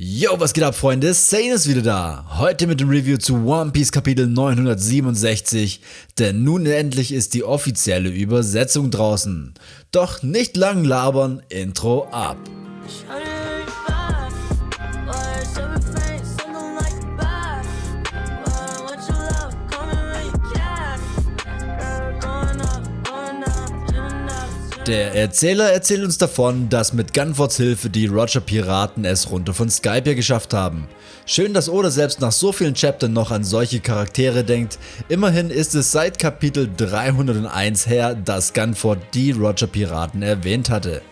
Yo, was geht ab Freunde, Sane ist wieder da. Heute mit dem Review zu One Piece Kapitel 967, denn nun endlich ist die offizielle Übersetzung draußen. Doch nicht lang labern, Intro ab. Der Erzähler erzählt uns davon, dass mit Gunfords Hilfe die Roger Piraten es runter von Skype geschafft haben. Schön, dass Oda selbst nach so vielen Chaptern noch an solche Charaktere denkt. Immerhin ist es seit Kapitel 301 her, dass Gunford die Roger Piraten erwähnt hatte.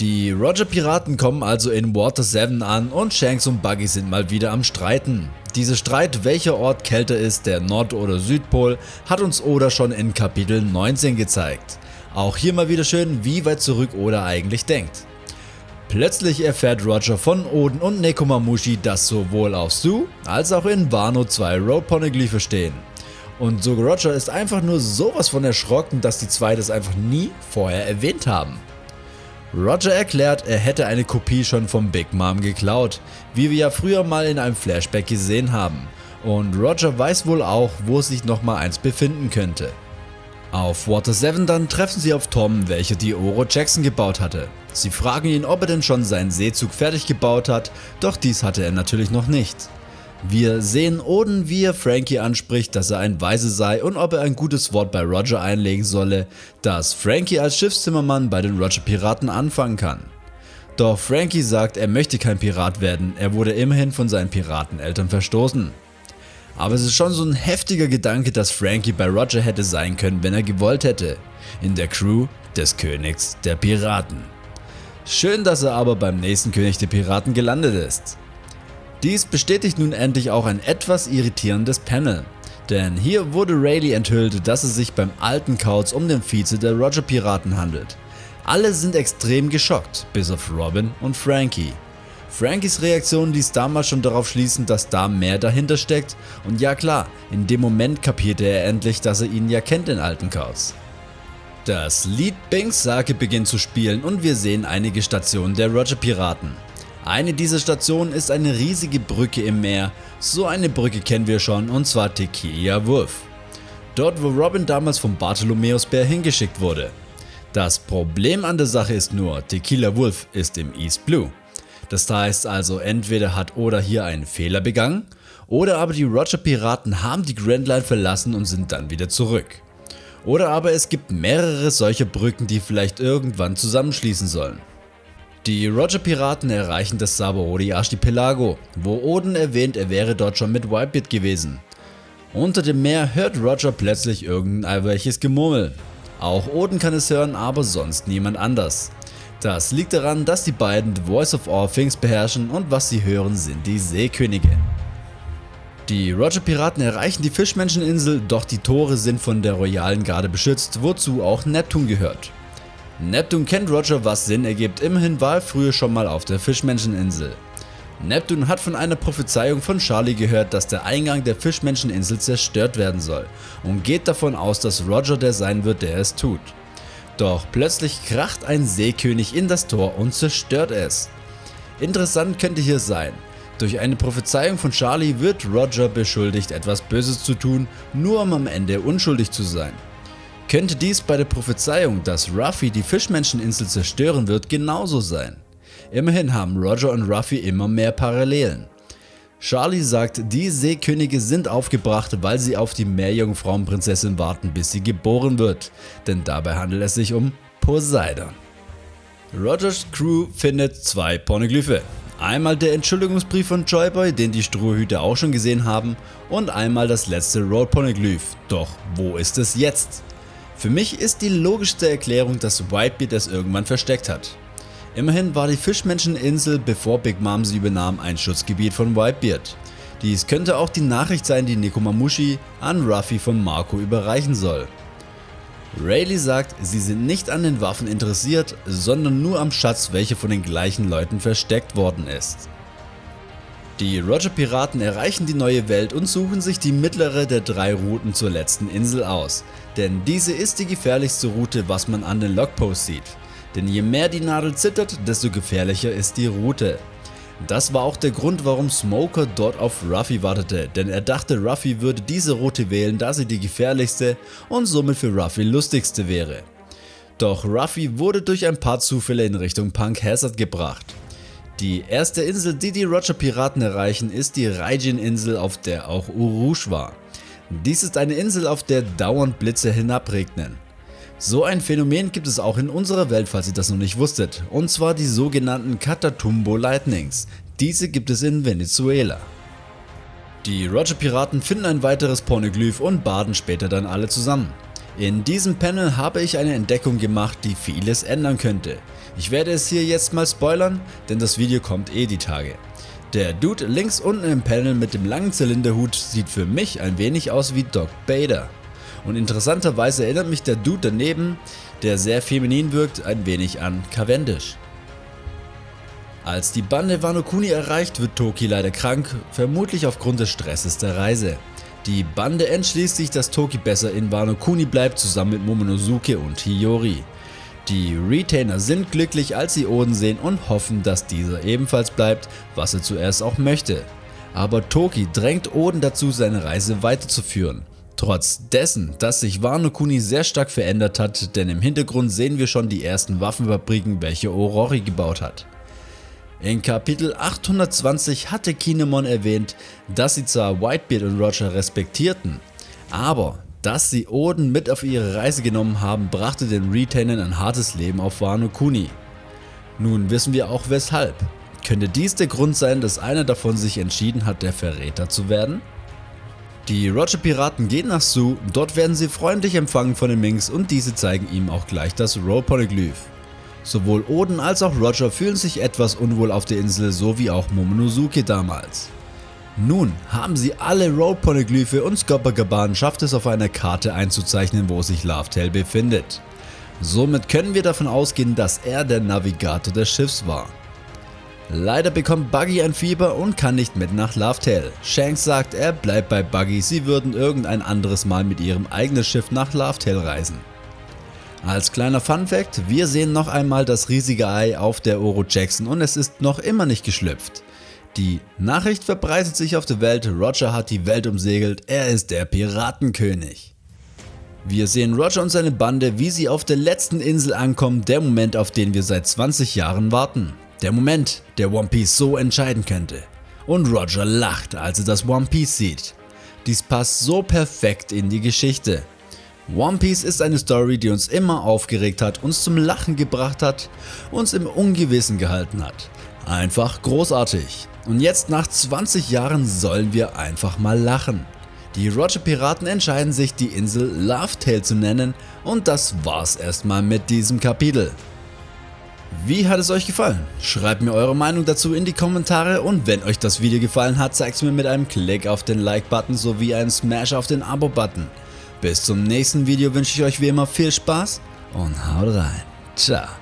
Die Roger Piraten kommen also in Water 7 an und Shanks und Buggy sind mal wieder am Streiten. Dieser Streit welcher Ort kälter ist, der Nord- oder Südpol, hat uns Oda schon in Kapitel 19 gezeigt. Auch hier mal wieder schön, wie weit zurück Oda eigentlich denkt. Plötzlich erfährt Roger von Oden und Nekomamushi, dass sowohl auf Su als auch in Wano zwei Road Poneglyphe stehen. Und so Roger ist einfach nur sowas von erschrocken, dass die zwei das einfach nie vorher erwähnt haben. Roger erklärt, er hätte eine Kopie schon vom Big Mom geklaut, wie wir ja früher mal in einem Flashback gesehen haben. Und Roger weiß wohl auch, wo sich nochmal eins befinden könnte. Auf Water 7 dann treffen sie auf Tom, welcher die Oro Jackson gebaut hatte. Sie fragen ihn, ob er denn schon seinen Seezug fertig gebaut hat, doch dies hatte er natürlich noch nicht. Wir sehen Oden, wie er Frankie anspricht, dass er ein Weise sei und ob er ein gutes Wort bei Roger einlegen solle, dass Frankie als Schiffszimmermann bei den Roger Piraten anfangen kann. Doch Frankie sagt, er möchte kein Pirat werden, er wurde immerhin von seinen Pirateneltern verstoßen. Aber es ist schon so ein heftiger Gedanke, dass Frankie bei Roger hätte sein können, wenn er gewollt hätte. In der Crew des Königs der Piraten. Schön, dass er aber beim nächsten König der Piraten gelandet ist. Dies bestätigt nun endlich auch ein etwas irritierendes Panel. Denn hier wurde Rayleigh enthüllt, dass es sich beim alten Kauz um den Vize der Roger Piraten handelt. Alle sind extrem geschockt, bis auf Robin und Frankie. Frankies Reaktion ließ damals schon darauf schließen, dass da mehr dahinter steckt und ja klar, in dem Moment kapierte er endlich, dass er ihn ja kennt den alten Kauz. Das Lied Binks Sake beginnt zu spielen und wir sehen einige Stationen der Roger Piraten. Eine dieser Stationen ist eine riesige Brücke im Meer, so eine Brücke kennen wir schon und zwar Tequila Wolf. Dort wo Robin damals vom Bartholomäus Bär hingeschickt wurde. Das Problem an der Sache ist nur, Tequila Wolf ist im East Blue. Das heißt also entweder hat Oda hier einen Fehler begangen oder aber die Roger Piraten haben die Grand Line verlassen und sind dann wieder zurück. Oder aber es gibt mehrere solcher Brücken die vielleicht irgendwann zusammenschließen sollen. Die Roger Piraten erreichen das Sabaody Archipelago, wo Oden erwähnt er wäre dort schon mit Whitebeard gewesen. Unter dem Meer hört Roger plötzlich irgendwelches Gemurmel. Auch Oden kann es hören, aber sonst niemand anders. Das liegt daran, dass die beiden The Voice of All Things beherrschen und was sie hören sind die Seekönige. Die Roger Piraten erreichen die Fischmenscheninsel, doch die Tore sind von der Royalen Garde beschützt, wozu auch Neptun gehört. Neptun kennt Roger was Sinn ergibt, immerhin war er früher schon mal auf der Fischmenscheninsel. Neptun hat von einer Prophezeiung von Charlie gehört, dass der Eingang der Fischmenscheninsel zerstört werden soll und geht davon aus, dass Roger der sein wird, der es tut. Doch plötzlich kracht ein Seekönig in das Tor und zerstört es. Interessant könnte hier sein, durch eine Prophezeiung von Charlie wird Roger beschuldigt etwas Böses zu tun, nur um am Ende unschuldig zu sein. Könnte dies bei der Prophezeiung, dass Ruffy die Fischmenscheninsel zerstören wird, genauso sein? Immerhin haben Roger und Ruffy immer mehr Parallelen. Charlie sagt, die Seekönige sind aufgebracht, weil sie auf die Meerjungfrauenprinzessin warten, bis sie geboren wird, denn dabei handelt es sich um Poseidon. Rogers Crew findet zwei Pornoglyphe. Einmal der Entschuldigungsbrief von Joyboy, den die Strohhüte auch schon gesehen haben, und einmal das letzte Road Poneglyph. Doch wo ist es jetzt? Für mich ist die logischste Erklärung, dass Whitebeard es irgendwann versteckt hat. Immerhin war die Fischmenscheninsel bevor Big Mom sie übernahm ein Schutzgebiet von Whitebeard. Dies könnte auch die Nachricht sein die Nekomamushi an Ruffy von Marco überreichen soll. Rayleigh sagt, sie sind nicht an den Waffen interessiert, sondern nur am Schatz welcher von den gleichen Leuten versteckt worden ist. Die Roger Piraten erreichen die neue Welt und suchen sich die mittlere der drei Routen zur letzten Insel aus, denn diese ist die gefährlichste Route was man an den Logposts sieht. Denn je mehr die Nadel zittert, desto gefährlicher ist die Route. Das war auch der Grund warum Smoker dort auf Ruffy wartete, denn er dachte Ruffy würde diese Route wählen da sie die gefährlichste und somit für Ruffy lustigste wäre. Doch Ruffy wurde durch ein paar Zufälle in Richtung Punk Hazard gebracht. Die erste Insel die die Roger Piraten erreichen ist die Raijin Insel auf der auch Urush war. Dies ist eine Insel auf der dauernd Blitze hinabregnen. So ein Phänomen gibt es auch in unserer Welt falls ihr das noch nicht wusstet und zwar die sogenannten Catatumbo Lightnings, diese gibt es in Venezuela. Die Roger Piraten finden ein weiteres Pornoglyph und baden später dann alle zusammen. In diesem Panel habe ich eine Entdeckung gemacht die vieles ändern könnte. Ich werde es hier jetzt mal spoilern, denn das Video kommt eh die Tage. Der Dude links unten im Panel mit dem langen Zylinderhut sieht für mich ein wenig aus wie Doc Bader. Und interessanterweise erinnert mich der Dude daneben, der sehr feminin wirkt, ein wenig an Cavendish. Als die Bande Wano Kuni erreicht, wird Toki leider krank, vermutlich aufgrund des Stresses der Reise. Die Bande entschließt sich, dass Toki besser in Wano Kuni bleibt, zusammen mit Momonosuke und Hiyori. Die Retainer sind glücklich als sie Oden sehen und hoffen, dass dieser ebenfalls bleibt, was er zuerst auch möchte. Aber Toki drängt Oden dazu seine Reise weiterzuführen. Trotz dessen, dass sich Wano Kuni sehr stark verändert hat, denn im Hintergrund sehen wir schon die ersten Waffenfabriken welche Orori gebaut hat. In Kapitel 820 hatte Kinemon erwähnt, dass sie zwar Whitebeard und Roger respektierten, aber dass sie Oden mit auf ihre Reise genommen haben brachte den Retainern ein hartes Leben auf Wano Kuni. Nun wissen wir auch weshalb. Könnte dies der Grund sein, dass einer davon sich entschieden hat der Verräter zu werden? Die Roger Piraten gehen nach Su, dort werden sie freundlich empfangen von den Minks und diese zeigen ihm auch gleich das Roll Poneglyph. Sowohl Oden als auch Roger fühlen sich etwas unwohl auf der Insel, so wie auch Momonosuke damals. Nun haben sie alle Roll Poneglyphe und Scoppergaban schafft es auf einer Karte einzuzeichnen wo sich Lovetail befindet. Somit können wir davon ausgehen dass er der Navigator des Schiffs war. Leider bekommt Buggy ein Fieber und kann nicht mit nach Lovetail. Shanks sagt er bleibt bei Buggy, sie würden irgendein anderes Mal mit ihrem eigenen Schiff nach Lovetail reisen. Als kleiner Fun Fact, wir sehen noch einmal das riesige Ei auf der Oro Jackson und es ist noch immer nicht geschlüpft. Die Nachricht verbreitet sich auf der Welt, Roger hat die Welt umsegelt, er ist der Piratenkönig. Wir sehen Roger und seine Bande wie sie auf der letzten Insel ankommen, der Moment auf den wir seit 20 Jahren warten. Der Moment, der One Piece so entscheiden könnte. Und Roger lacht, als er das One Piece sieht. Dies passt so perfekt in die Geschichte. One Piece ist eine Story, die uns immer aufgeregt hat, uns zum Lachen gebracht hat, uns im Ungewissen gehalten hat. Einfach großartig. Und jetzt nach 20 Jahren sollen wir einfach mal lachen. Die Roger Piraten entscheiden sich die Insel Lovetail zu nennen und das war's erstmal mit diesem Kapitel. Wie hat es euch gefallen? Schreibt mir eure Meinung dazu in die Kommentare und wenn euch das Video gefallen hat, zeigt es mir mit einem Klick auf den Like-Button sowie einem Smash auf den Abo-Button. Bis zum nächsten Video wünsche ich euch wie immer viel Spaß und haut rein. Ciao.